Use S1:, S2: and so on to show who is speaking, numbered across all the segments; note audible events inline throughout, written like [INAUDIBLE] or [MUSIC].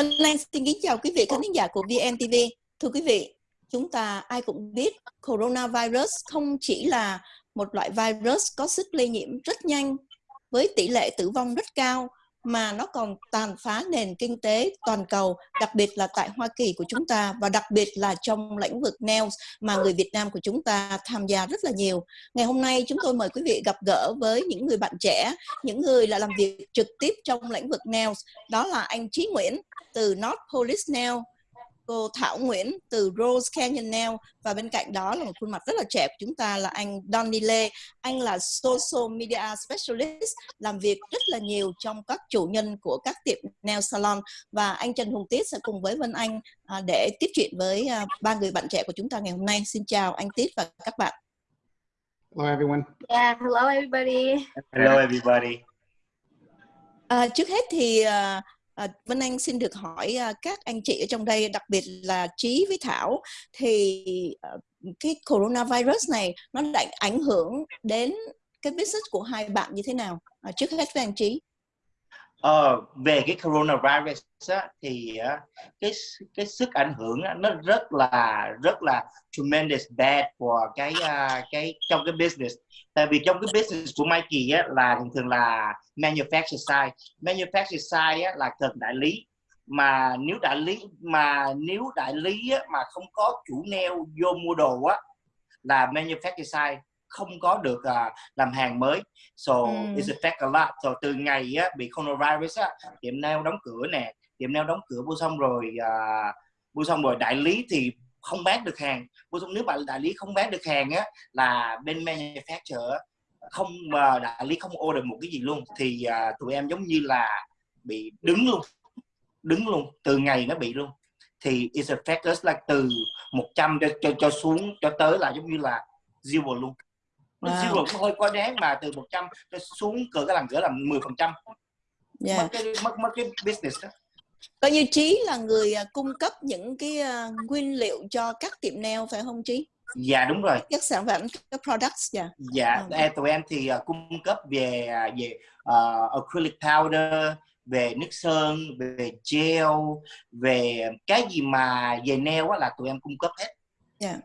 S1: Vân Lan xin kính chào quý vị khán giả của VNTV. Thưa quý vị, chúng ta ai cũng biết coronavirus không chỉ là một loại virus có sức lây nhiễm rất nhanh với tỷ lệ tử vong rất cao mà nó còn tàn phá nền kinh tế toàn cầu, đặc biệt là tại Hoa Kỳ của chúng ta và đặc biệt là trong lĩnh vực nails mà người Việt Nam của chúng ta tham gia rất là nhiều. Ngày hôm nay chúng tôi mời quý vị gặp gỡ với những người bạn trẻ, những người là làm việc trực tiếp trong lĩnh vực nails. Đó là anh Chí Nguyễn từ North Police Nail, cô Thảo Nguyễn từ Rose Canyon Nail và bên cạnh đó là một khuôn mặt rất là trẻ của chúng ta là anh Donny Lê. Anh là Social Media Specialist, làm việc rất là nhiều trong các chủ nhân của các tiệm nail salon và anh Trần Hùng Tiết sẽ cùng với Vân Anh à, để tiếp chuyện với à, ba người bạn trẻ của chúng ta ngày hôm nay. Xin chào anh Tiết và các bạn.
S2: Hello everyone.
S3: Yeah, hello everybody.
S4: Hello everybody.
S1: À, trước hết thì uh, À, Vân Anh xin được hỏi à, các anh chị ở trong đây, đặc biệt là Trí với Thảo, thì à, cái coronavirus này nó đã ảnh hưởng đến cái business của hai bạn như thế nào? À, trước hết với anh Trí.
S4: Ờ, về cái coronavirus á, thì á, cái cái sức ảnh hưởng á, nó rất là rất là tremendous bad của cái uh, cái trong cái business. Tại vì trong cái business của Mikey á, là thường thường là manufacturer side. Manufacturer side á, là cần đại lý. Mà nếu đại lý mà nếu đại lý á, mà không có chủ neo vô mua đồ á là manufacturer side không có được uh, làm hàng mới. So mm. it's affect a lot. So từ ngày á, bị coronavirus á, tiệm nail đóng cửa nè tiệm nail đóng cửa mua xong rồi uh, mua xong rồi đại lý thì không bán được hàng. Mua xong nếu bạn đại lý không bán được hàng á là bên manufacturer không mà uh, đại lý không order một cái gì luôn. Thì uh, tụi em giống như là bị đứng luôn đứng luôn từ ngày nó bị luôn. Thì it's affect us like từ 100 cho, cho cho xuống cho tới là giống như là zero luôn nó wow. zero cũng hơi quá đáng mà từ 100 cho xuống cỡ cái làm cỡ là 10 phần trăm. Yeah. mất cái mất mất cái business đó.
S1: Coi như trí là người à, cung cấp những cái uh, nguyên liệu cho các tiệm nail phải không trí?
S4: Dạ đúng rồi.
S1: Các sản phẩm các products dạ.
S4: Dạ ừ. tụi em thì uh, cung cấp về về uh, acrylic powder về nước sơn về gel về cái gì mà về nail á là tụi em cung cấp hết.
S1: Dạ.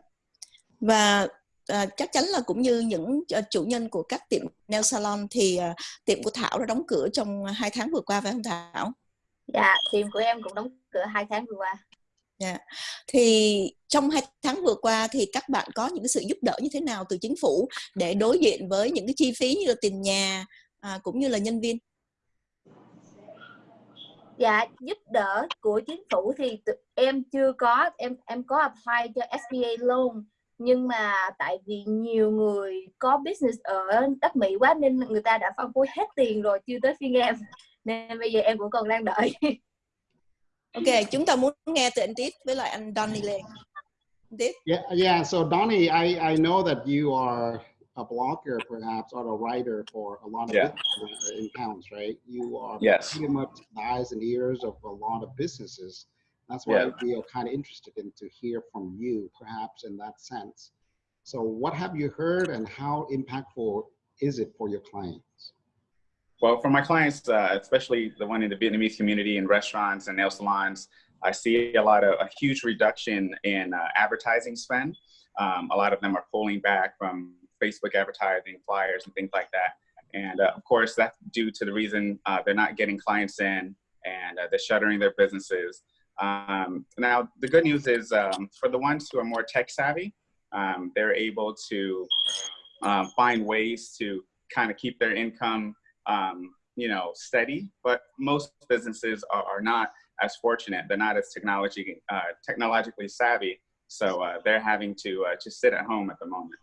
S1: Và à, chắc chắn là cũng như những uh, chủ nhân của các tiệm nail salon thì uh, tiệm của Thảo đã đóng cửa trong hai tháng vừa qua phải không Thảo?
S3: Dạ, tiệm của em cũng đóng cửa hai tháng vừa qua.
S1: Dạ. Thì trong hai tháng vừa qua thì các bạn có những sự giúp đỡ như thế nào từ chính phủ để đối diện với những cái chi phí như là tiền nhà à, cũng như là nhân viên?
S3: Dạ, giúp đỡ của chính phủ thì em chưa có, em em có apply cho SBA loan nhưng mà tại vì nhiều người có business ở đất Mỹ quá nên người ta đã phân phối hết tiền rồi chưa tới phiên em. Nên bây giờ em cũng còn đang đợi. [LAUGHS]
S1: Ok chúng ta muốn nghe từ anh Tít với lại anh Donny Lê.
S2: Tít. Yeah yeah so Donny I I know that you are a blogger perhaps or a writer for a lot of yeah. in towns right? You are
S5: yes.
S2: pretty much the eyes and ears of a lot of businesses That's why yeah. we are kind of interested in to hear from you, perhaps in that sense. So what have you heard and how impactful is it for your clients?
S5: Well, for my clients, uh, especially the one in the Vietnamese community in restaurants and nail salons, I see a lot of a huge reduction in uh, advertising spend. Um, a lot of them are pulling back from Facebook advertising, flyers, and things like that. And uh, of course, that's due to the reason uh, they're not getting clients in and uh, they're shuttering their businesses. Um, now, the good news is um, for the ones who are more tech savvy, um, they're able to um, find ways to kind of keep their income, um, you know, steady. But most businesses are, are, not as fortunate. They're not as technology uh, technologically savvy, so uh, they're having to uh, just sit at home at the moment.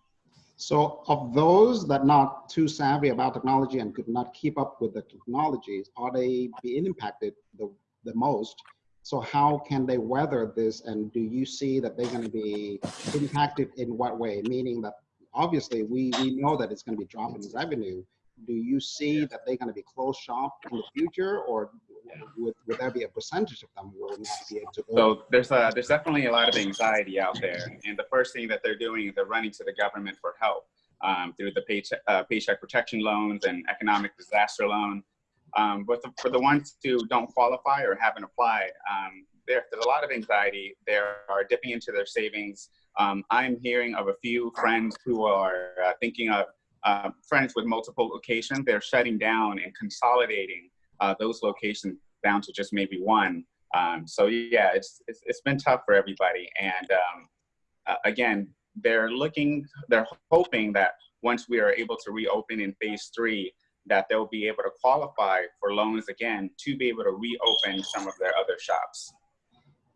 S2: So of those that not too savvy about technology and could not keep up with the technologies, are they being impacted the, the most so how can they weather this? And do you see that they're going to be impacted in what way? Meaning that obviously we, we know that it's going to be dropping revenue. Do you see that they're going to be closed shop in the future or would, would there be a percentage of them will not be able to?
S5: So there's a, there's definitely a lot of anxiety out there. And the first thing that they're doing is they're running to the government for help um, through the paycheck, uh, paycheck protection loans and economic disaster loan Um, but the, for the ones who don't qualify or haven't applied, um, there, there's a lot of anxiety. They are dipping into their savings. Um, I'm hearing of a few friends who are uh, thinking of uh, friends with multiple locations. They're shutting down and consolidating uh, those locations down to just maybe one. Um, so yeah, it's, it's, it's been tough for everybody. And um, uh, again, they're looking, they're hoping that once we are able to reopen in phase three, that they'll be able to qualify for loans again to be able to reopen some of their other shops.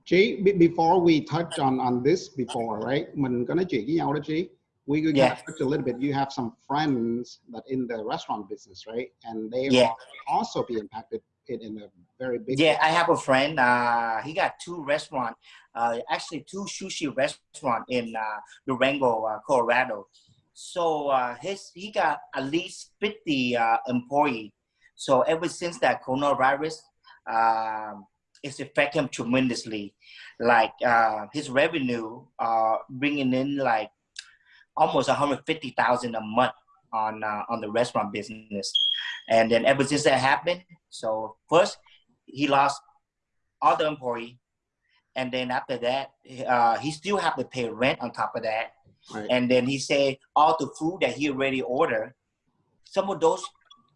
S2: G, before we touch on, on this before, right? Mình có nói chuyện với nhau đó, G. We could
S4: Yeah.
S2: touch a little bit. You have some friends that in the restaurant business, right? And they
S4: Yeah.
S2: will also be impacted in, in a very big
S4: Yeah, I have a friend. Uh, he got two restaurant, uh, actually two sushi restaurant in uh, Durango, uh, Colorado. So uh, his he got at least fifty uh, employee. So ever since that coronavirus, um, it's affect him tremendously. Like uh, his revenue, uh, bringing in like almost one hundred fifty thousand a month on uh, on the restaurant business. And then ever since that happened, so first he lost all the employee, and then after that, uh, he still have to pay rent on top of that.
S2: Right.
S4: And then he said all the food that he already ordered, some of those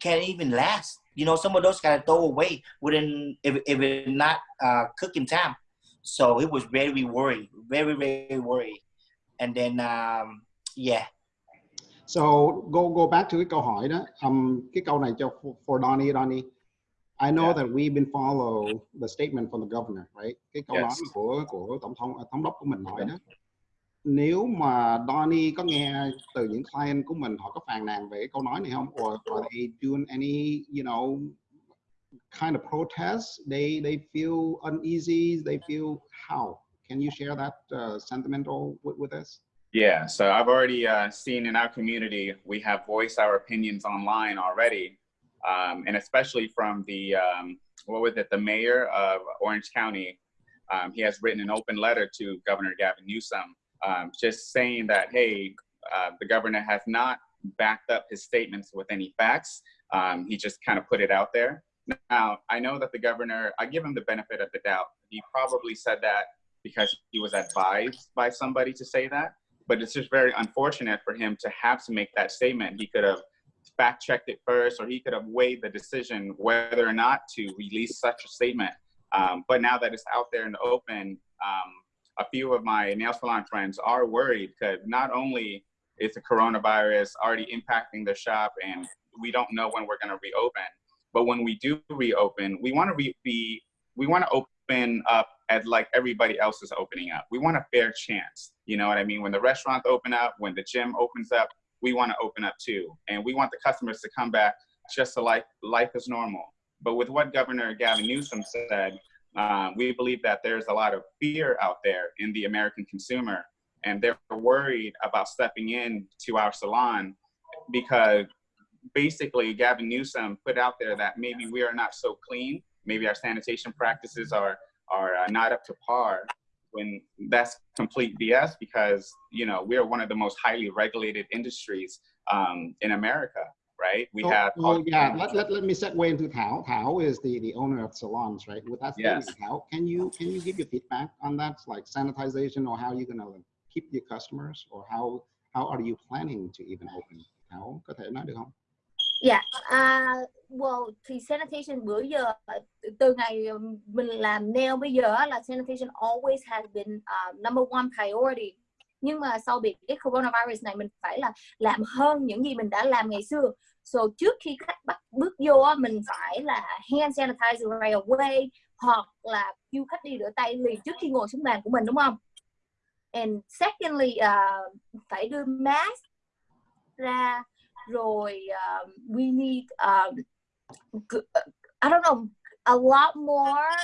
S4: can't even last. You know, some of those gotta throw away within if if it not uh, cooking time. So it was very worried, very very worried. And then um, yeah,
S2: So go go back to cái câu hỏi đó. Um, cái câu này cho for, Donnie, Donnie. I know
S5: Yeah.
S2: that we've been follow the statement from the governor, right? Cái câu
S5: Yes.
S2: nói của của tổng thống à, thống đốc của mình nói đó. Nếu mà Donnie có nghe từ những client của mình họ có phàn nàn về câu nói này không? Or are they doing any, you know, kind of protest? They they feel uneasy. They feel how? Can you share that uh, sentimental with, with us?
S5: Yeah, so I've already uh, seen in our community, we have voiced our opinions online already. Um, and especially from the, um, what was it, the mayor of Orange County. Um, he has written an open letter to Governor Gavin Newsom, um, just saying that, hey, uh, the governor has not backed up his statements with any facts. Um, he just kind of put it out there. Now, I know that the governor, I give him the benefit of the doubt. He probably said that because he was advised by somebody to say that but it's just very unfortunate for him to have to make that statement. He could have fact checked it first, or he could have weighed the decision whether or not to release such a statement. Um, but now that it's out there in the open, um, a few of my nail salon friends are worried because not only is the coronavirus already impacting the shop and we don't know when we're going to reopen, but when we do reopen, we want to re- be we want to open up as like everybody else is opening up. We want a fair chance. You know what I mean? When the restaurants open up, when the gym opens up, we want to open up too. And we want the customers to come back just to like life is normal. But with what Governor Gavin Newsom said, um, we believe that there's a lot of fear out there in the American consumer. And they're worried about stepping in to our salon because basically Gavin Newsom put out there that maybe we are not so clean. Maybe our sanitation practices are, are uh, not up to par when that's complete BS because you know we are one of the most highly regulated industries um, in America, right? We
S2: So-
S5: have
S2: well, yeah. Let, let, let me segue into Thao. Thao is the, the owner of salons, right? With that statement,
S5: Yes.
S2: Thao, can you can you give your feedback on that, like sanitization, or how you're gonna keep your customers, or how how are you planning to even open? Thao, có thể nói được không?
S3: Dạ, à, well, thì sanitation bữa giờ từ ngày um, mình làm nail bây giờ là sanitation always has been uh, number one priority. Nhưng mà sau bị cái coronavirus này mình phải là làm hơn những gì mình đã làm ngày xưa. So trước khi khách bắt bước vô mình phải là hand sanitizer right away hoặc là kêu khách đi rửa tay liền trước khi ngồi xuống bàn của mình đúng không? And secondly, uh, phải đưa mask ra rồi uh, we need um, I don't know a lot more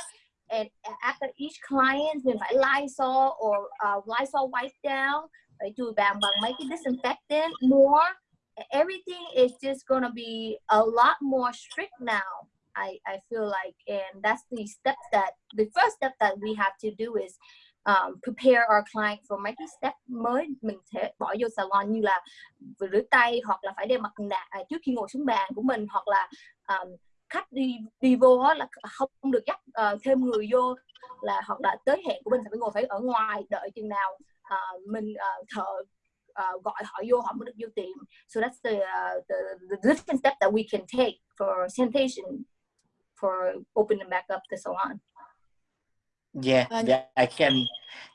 S3: and after each client mình phải Lysol or uh, Lysol wipe down. Phải chùi bàn bằng mấy cái disinfectant more. Everything is just gonna be a lot more strict now I, I feel like. And that's the step that the first step that we have to do is um, prepare our client for mấy cái step mới. Mình sẽ bỏ vô salon như là vừa rửa tay hoặc là phải đeo mặt nạ à, trước khi ngồi xuống bàn của mình hoặc là um, khách đi đi vô á, là không được dắt uh, thêm người vô là hoặc là tới hẹn của mình phải ngồi phải ở ngoài đợi chừng nào uh, mình uh, thợ uh, gọi họ vô họ mới được vô tiệm. So that's the, uh, the the different step that we can take for sanitation for opening back up the salon.
S4: Yeah,
S1: Uh,
S4: yeah, I can.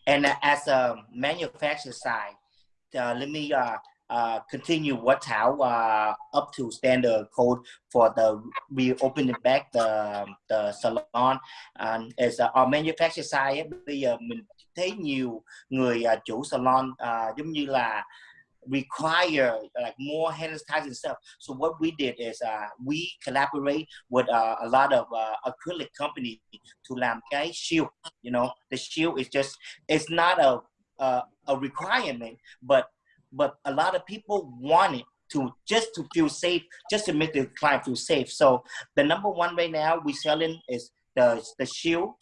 S4: And uh, as a manufacturer side, uh, let me uh, uh, continue what how uh, up to standard code for the reopening back the the salon. And as uh, our manufacturer side, bây giờ mình thấy nhiều người uh, chủ salon uh, giống như là require like more hand sanitizing stuff. So what we did is uh, we collaborate with uh, a lot of uh, acrylic company to làm cái shield. You know, the shield is just it's not a a, a requirement, but but a lot of people want it to just to feel safe, just to make the client feel safe. So the number one right now we selling is the the shield.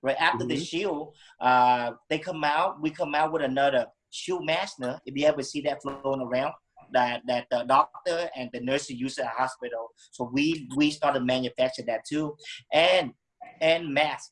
S4: Right after the
S2: Mhm.
S4: shield, uh, they come out. We come out with another shield mask. now. If you ever see that floating around, that that the doctor and the nurse use at the hospital. So we we started manufacture that too, and and mask,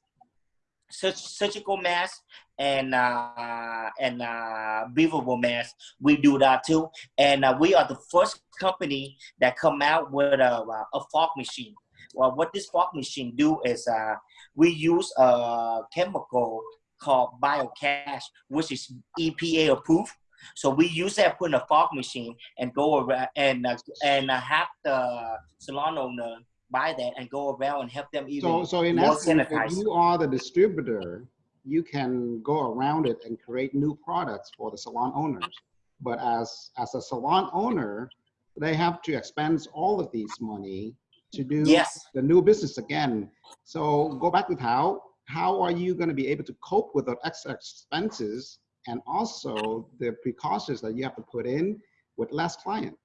S4: surgical mask and uh, and uh, breathable mask. We do that too, and uh, we are the first company that come out with a, a fog machine. Well, what this fog machine do is uh, we use a chemical called BioCash, which is EPA approved. So we use that put in a fog machine and go around and uh, and uh, have the salon owner buy that and go around and help them even
S2: So, so in
S4: more
S2: essence, if you are the distributor, you can go around it and create new products for the salon owners. But as, as a salon owner, they have to expense all of these money to do
S4: Yes.
S2: the new business again. So go back with how, how are you going to be able to cope with the extra expenses and also the precautions that you have to put in with less clients?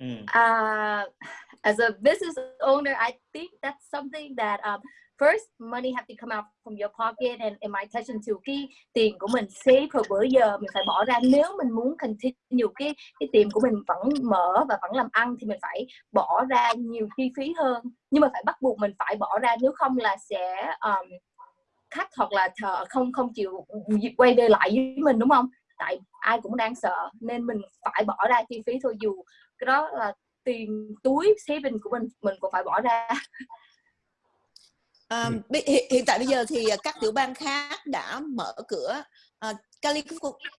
S4: Mm.
S3: uh, as a business owner, I think that's something that um, first money have to come out from your pocket and in my attention to cái tiền của mình save hồi bữa giờ mình phải bỏ ra. Nếu mình muốn continue cái cái tiền của mình vẫn mở và vẫn làm ăn thì mình phải bỏ ra nhiều chi phí hơn. Nhưng mà phải bắt buộc mình phải bỏ ra nếu không là sẽ um, khách hoặc là thợ không không chịu quay về lại với mình đúng không? Tại ai cũng đang sợ nên mình phải bỏ ra chi phí thôi dù cái đó là tiền túi saving của mình mình cũng phải bỏ ra.
S1: À, hiện, hiện tại bây giờ thì các tiểu bang khác đã mở cửa. À,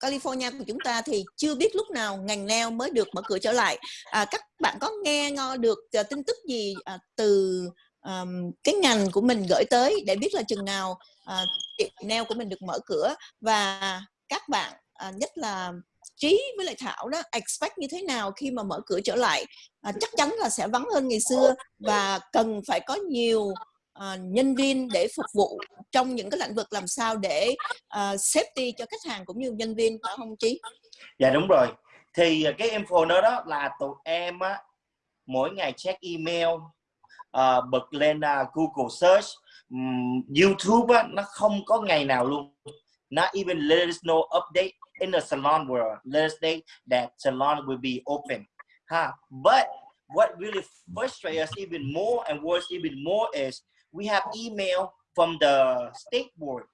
S1: California, của chúng ta thì chưa biết lúc nào ngành nail mới được mở cửa trở lại. À, các bạn có nghe ngó được à, tin tức gì à, từ um, cái ngành của mình gửi tới để biết là chừng nào à, tiệm nail của mình được mở cửa? Và các bạn à, nhất là trí với lại thảo đó expect như thế nào khi mà mở cửa trở lại à, chắc chắn là sẽ vắng hơn ngày xưa và cần phải có nhiều à, nhân viên để phục vụ trong những cái lĩnh vực làm sao để à, safety cho khách hàng cũng như nhân viên phải không trí
S4: Dạ đúng rồi. Thì à, cái info đó đó là tụi em á mỗi ngày check email uh, bật lên uh, Google search um, YouTube á nó không có ngày nào luôn. Not even let us know update in the salon world. Let us say that salon will be open. Huh? But what really frustrates us even more and worse even more is we have email from the state board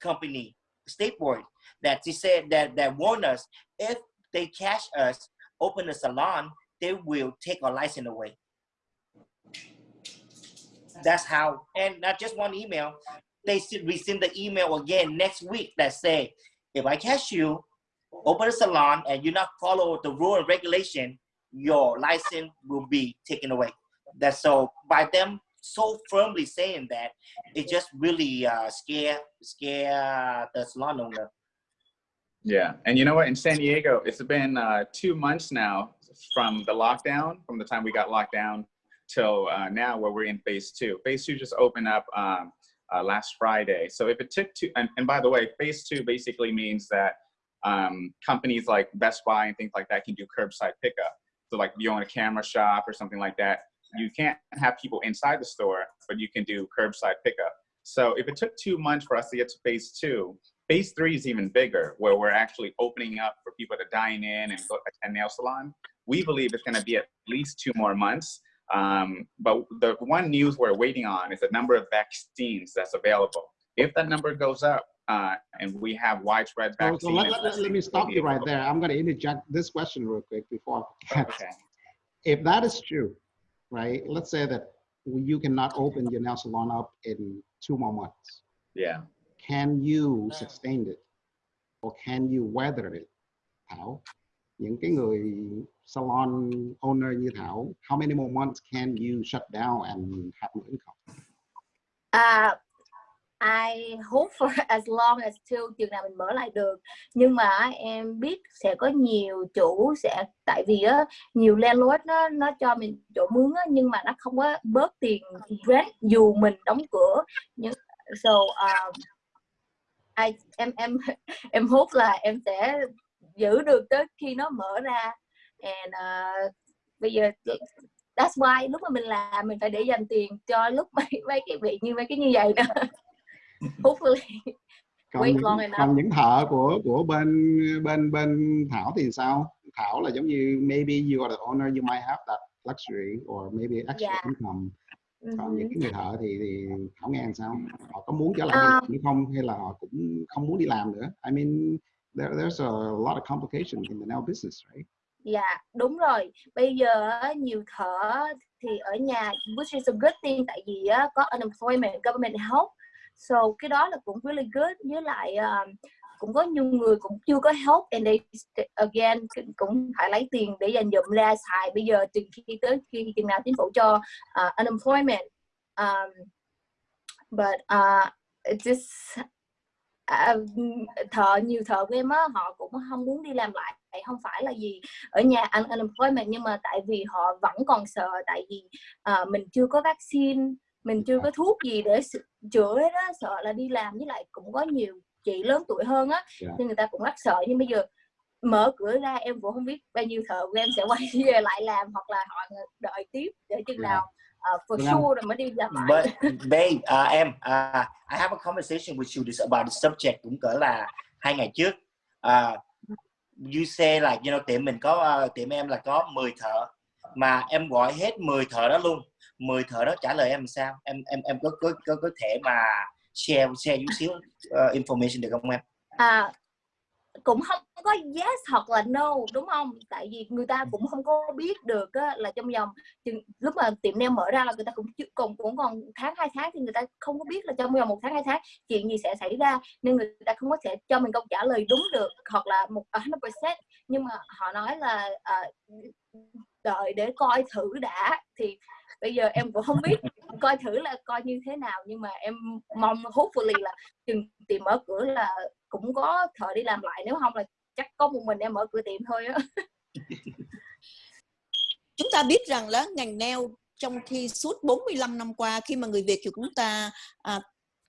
S4: company, state board, that they said that that warn us if they catch us open a salon, they will take our license away. That's how, and not just one email. They should resend the email again next week that say, if I catch you, open a salon and you not follow the rule and regulation, your license will be taken away. That's so by them so firmly saying that, it just really uh, scare scare the salon owner.
S5: Yeah, and you know what? In San Diego, it's been uh, two months now from the lockdown, from the time we got locked down till uh, now, where we're in phase two. Phase two just opened up um, uh, last Friday. So if it took two, and, and by the way, phase two basically means that um, companies like Best Buy and things like that can do curbside pickup. So like you own a camera shop or something like that, you can't have people inside the store, but you can do curbside pickup. So if it took two months for us to get to phase two, phase three is even bigger, where we're actually opening up for people to dine in and go attend nail salon. We believe it's going to be at least two more months. Um, but the one news we're waiting on is the number of vaccines that's available. If that number goes up uh, and we have widespread
S2: So,
S5: vaccine,
S2: so let, let, let me stop you right there. I'm going to interject this question real quick before. [LAUGHS]
S5: Okay.
S2: If that is true, right? Let's say that you cannot open your nail salon up in two more months.
S5: Yeah.
S2: Can you sustain it? Or can you weather it? Thảo, những cái người salon owner như Thảo, how many more months can you shut down and have more income?
S3: À, I hope for [LAUGHS] as long as till chừng nào mình mở lại được nhưng mà em biết sẽ có nhiều chủ sẽ tại vì á nhiều landlord nó nó cho mình chỗ mướn á nhưng mà nó không có bớt tiền rent dù mình đóng cửa nhưng so um, I, em em [LAUGHS] em hốt là em sẽ giữ được tới khi nó mở ra and uh, bây giờ that's why lúc mà mình làm mình phải để dành tiền cho lúc [LAUGHS] mấy mấy cái việc như mấy cái như vậy đó [LAUGHS] hopefully
S2: Còn
S3: Wait
S2: những, còn những thợ của của bên bên bên Thảo thì sao? Thảo là giống như maybe you are the owner, you might have that luxury or maybe extra
S3: Yeah.
S2: income. Còn
S3: Mhm.
S2: những cái người thợ thì, thì Thảo nghe làm sao? Họ có muốn trở lại làm hay không hay là họ cũng không muốn đi làm nữa? I mean, there, there's a lot of complication in the nail business, right?
S3: Dạ đúng rồi. Bây giờ nhiều thợ thì ở nhà which is a good thing tại vì có unemployment government help. So cái đó là cũng really good. Với lại um, cũng có nhiều người cũng chưa có help and they again cũng- cũng phải lấy tiền để dành dụm ra xài. Bây giờ từ khi tới khi chừng nào chính phủ cho uh, unemployment um, but uh, it just à, thợ nhiều thợ của em á họ cũng không muốn đi làm lại không phải là gì ở nhà ăn unemployment nhưng mà tại vì họ vẫn còn sợ tại vì à, mình chưa có vaccine mình chưa có thuốc gì để chữa hết á sợ là đi làm với lại cũng có nhiều chị lớn tuổi hơn á
S2: Dạ.
S3: nên người ta cũng rất sợ nhưng bây giờ mở cửa ra em cũng không biết bao nhiêu thợ của em sẽ quay [LAUGHS] về lại làm hoặc là họ đợi tiếp để chừng
S2: Dạ.
S3: nào uh, for
S2: Vâng
S3: sure rồi mới đi làm lại
S4: But babe, uh, em, uh, I have a conversation with you this about the subject cũng cỡ là hai ngày trước. Uh, you say like, you know, tiệm mình có uh, tiệm em là có 10 thợ mà em gọi hết 10 thợ đó luôn. 10 thợ đó trả lời em sao? Em em em có có có, có thể mà share share chút xíu uh, information được không em?
S3: à cũng không có yes hoặc là no đúng không? Tại vì người ta cũng không có biết được á, là trong vòng chừng- lúc mà tiệm nail mở ra là người ta cũng còn cũng còn tháng hai tháng thì người ta không có biết là trong vòng một tháng hai tháng chuyện gì sẽ xảy ra nên người ta không có thể cho mình câu trả lời đúng được hoặc là một 100% nhưng mà họ nói là uh, đợi để coi thử đã thì bây giờ em cũng không biết coi thử là coi như thế nào nhưng mà em mong hopefully là chừng tìm mở cửa là cũng có thợ đi làm lại nếu không là chắc có một mình em mở cửa tiệm thôi á. [LAUGHS]
S1: Chúng ta biết rằng là ngành nail trong khi suốt 45 năm qua khi mà người Việt của chúng ta à,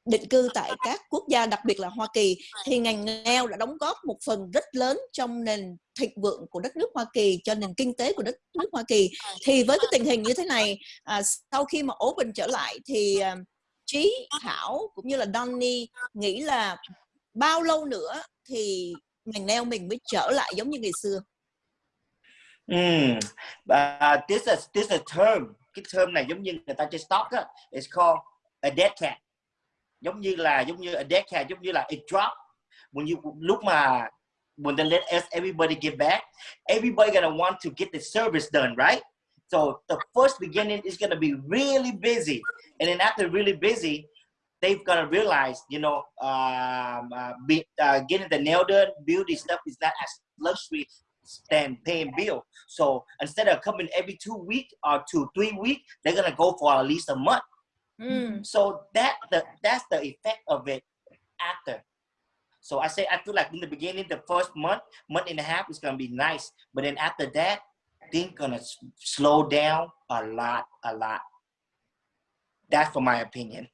S1: định cư tại các quốc gia đặc biệt là Hoa Kỳ thì ngành nail đã đóng góp một phần rất lớn trong nền thịnh vượng của đất nước Hoa Kỳ cho nền kinh tế của đất nước Hoa Kỳ thì với cái tình hình như thế này à, sau khi mà open trở lại thì à, Trí Thảo cũng như là Donny nghĩ là bao lâu nữa thì ngành nail mình mới trở lại giống như ngày xưa
S4: Mm. Uh, this is this is a term. Cái term này giống như người ta chơi stock á. It's called a dead cat. Giống như là giống như a dead cat, giống như là it drop. When you lúc mà when they let us everybody get back, everybody gonna want to get the service done, right? So the first beginning is gonna be really busy, and then after really busy, they've gotta realize, you know, um, uh, be, uh, getting the nail done, beauty stuff is not as luxury than paying bill. So instead of coming every two weeks or two, three weeks, they're gonna go for at least a month. So that the that's the effect of it after. So I say I feel like in the beginning, the first month, month and a half is gonna be nice, but then after that, things gonna slow down a lot, a lot. That's for my opinion.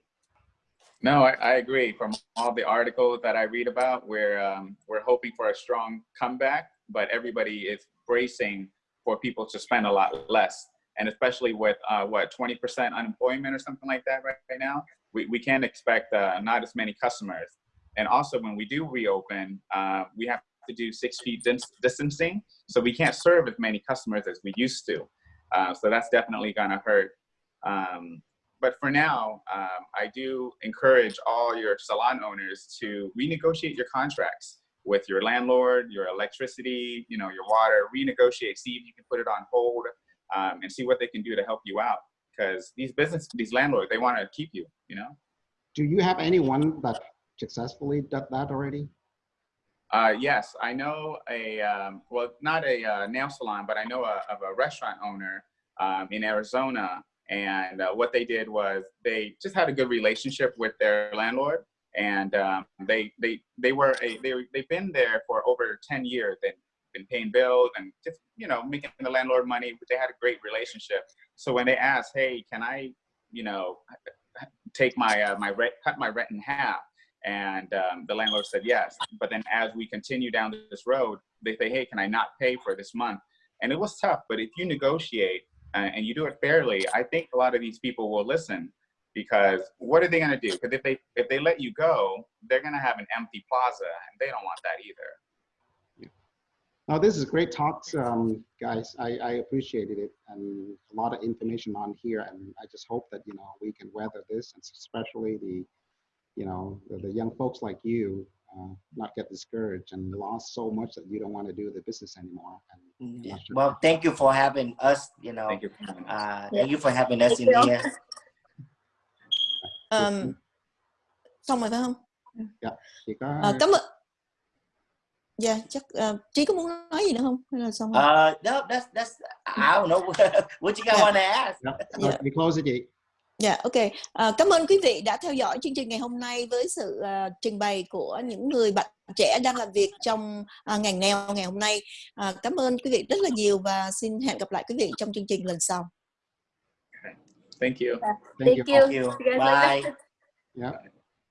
S5: No, I, I agree. From all the articles that I read about, we're um, we're hoping for a strong comeback, but everybody is bracing for people to spend a lot less, and especially with uh, what 20% unemployment or something like that right, right now, we, we can't expect uh, not as many customers. And also, when we do reopen, uh, we have to do six feet dis- distancing, so we can't serve as many customers as we used to. Uh, so that's definitely going to hurt. Um, but for now, um, I do encourage all your salon owners to renegotiate your contracts with your landlord, your electricity, you know, your water, renegotiate, see if you can put it on hold um, and see what they can do to help you out. Because these business, these landlords, they want to keep you, you know?
S2: Do you have anyone that successfully did that already?
S5: Uh, yes, I know a, um, well, not a uh, nail salon, but I know a, of a restaurant owner um, in Arizona. And uh, what they did was they just had a good relationship with their landlord. And um, they, they, they were a, they, they've been there for over 10 years and been paying bills and just, you know, making the landlord money. But they had a great relationship. So when they asked, hey, can I, you know, take my, uh, my rent, cut my rent in half? And um, the landlord said yes. But then as we continue down this road, they say, hey, can I not pay for this month? And it was tough, but if you negotiate uh, and you do it fairly, I think a lot of these people will listen because what are they going to do? Because if they if they let you go, they're going to have an empty plaza, and they don't want that either.
S2: Now, this is great talks, um, guys. I, I appreciated it and a lot of information on here. And I just hope that, you know, we can weather this and especially the, you know, the, the young folks like you uh, not get discouraged and lost so much that you don't want to do the business anymore. And
S4: Yeah.
S2: sure-
S4: Well, thank you for having us. You know,
S5: Thank you. for coming.
S4: uh,
S3: Yeah.
S4: thank you for having us
S3: Thank
S4: in here.
S1: Um, xong rồi phải không?
S2: Chỉ có
S1: À, cảm ơn. Dạ, chắc ờ, Trí có muốn nói gì nữa không? Hay là xong rồi?
S4: Uh, no, that's that's I don't know what you guys
S1: Yeah.
S4: want to ask.
S2: Yep.
S1: Dạ.
S2: Đi close it, chị.
S1: Dạ, ok. À, cảm ơn quý vị đã theo dõi chương trình ngày hôm nay với sự à, trình bày của những người bạn trẻ đang làm việc trong à, ngành nail ngày hôm nay. À, cảm ơn quý vị rất là nhiều và xin hẹn gặp lại quý vị trong chương trình lần sau.
S5: Thank you.
S2: Thank
S3: Thank
S2: you.
S3: you.
S4: Thank you. Bye.
S2: Yep.